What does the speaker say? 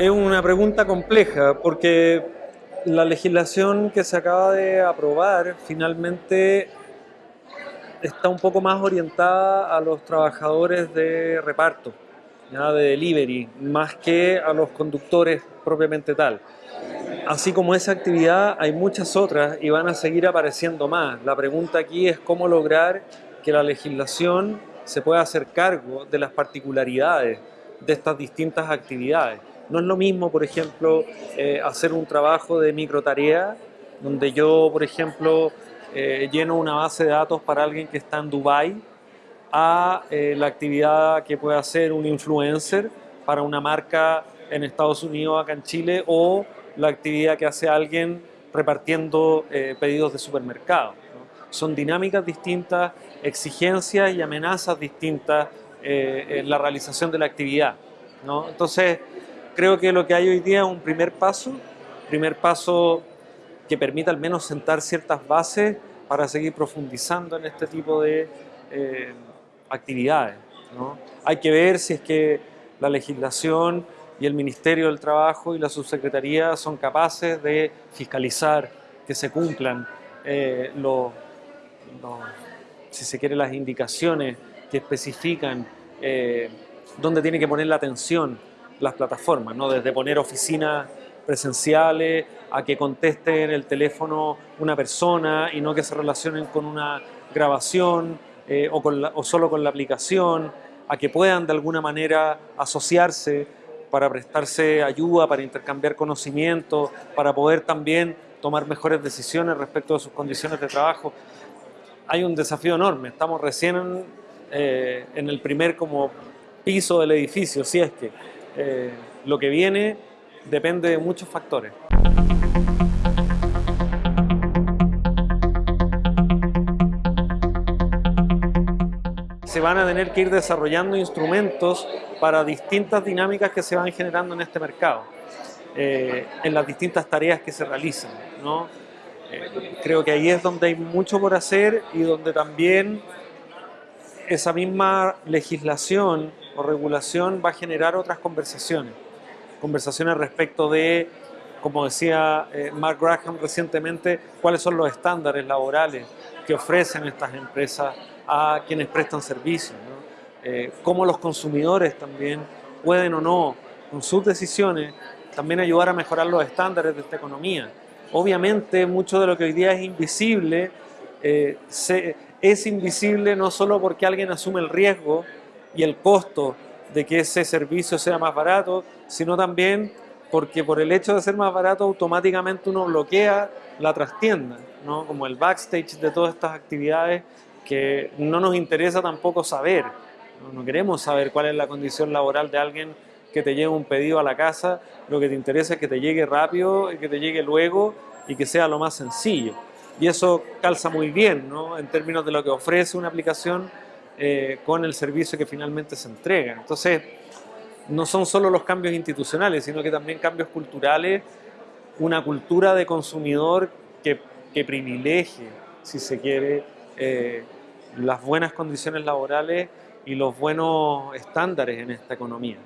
Es una pregunta compleja porque la legislación que se acaba de aprobar finalmente está un poco más orientada a los trabajadores de reparto, ¿ya? de delivery, más que a los conductores propiamente tal. Así como esa actividad, hay muchas otras y van a seguir apareciendo más. La pregunta aquí es cómo lograr que la legislación se pueda hacer cargo de las particularidades de estas distintas actividades. No es lo mismo, por ejemplo, eh, hacer un trabajo de microtarea, donde yo, por ejemplo, eh, lleno una base de datos para alguien que está en Dubai a eh, la actividad que puede hacer un influencer para una marca en Estados Unidos, acá en Chile, o la actividad que hace alguien repartiendo pedidos de supermercado. Son dinámicas distintas, exigencias y amenazas distintas en la realización de la actividad. Entonces, creo que lo que hay hoy día es un primer paso, primer paso que permita al menos sentar ciertas bases para seguir profundizando en este tipo de eh, actividades. Hay que ver si es que la legislación y el Ministerio del Trabajo y la Subsecretaría son capaces de fiscalizar que se cumplan eh, los, si se quiere, las indicaciones que especifican eh, dónde tiene que poner la atención las plataformas, ¿no? desde poner oficinas presenciales a que conteste en el teléfono una persona y no que se relacionen con una grabación eh, o, con o solo con la aplicación, a que puedan de alguna manera asociarse para prestarse ayuda, para intercambiar conocimiento, para poder también tomar mejores decisiones respecto de sus condiciones de trabajo. Hay un desafío enorme, estamos recién en, eh, en el primer como piso del edificio, si es que eh, lo que viene depende de muchos factores. Se van a tener que ir desarrollando instrumentos para distintas dinámicas que se van generando en este mercado, eh, en las distintas tareas que se realizan. Eh, creo que ahí es donde hay mucho por hacer y donde también esa misma legislación o regulación va a generar otras conversaciones. Conversaciones respecto de, como decía eh, Mark Graham recientemente, cuáles son los estándares laborales que ofrecen estas empresas a quienes prestan servicios. Eh, cómo los consumidores también pueden o no, con sus decisiones, también ayudar a mejorar los estándares de esta economía. Obviamente, mucho de lo que hoy día es invisible, eh, es invisible no solo porque alguien asume el riesgo y el costo de que ese servicio sea más barato, sino también porque por el hecho de ser más barato automáticamente uno bloquea la trastienda, ¿no? como el backstage de todas estas actividades que no nos interesa tampoco saber, no, queremos saber cuál es la condición laboral de alguien que te lleve un pedido a la casa, lo que te interesa es que te llegue rápido, que te llegue luego y que sea lo más sencillo. Y eso calza muy bien ¿no? en términos de lo que ofrece una aplicación eh, con el servicio que finalmente se entrega. Entonces, no son solo los cambios institucionales, sino que también cambios culturales, una cultura de consumidor que, privilegie, si se quiere, eh, las buenas condiciones laborales y los buenos estándares en esta economía.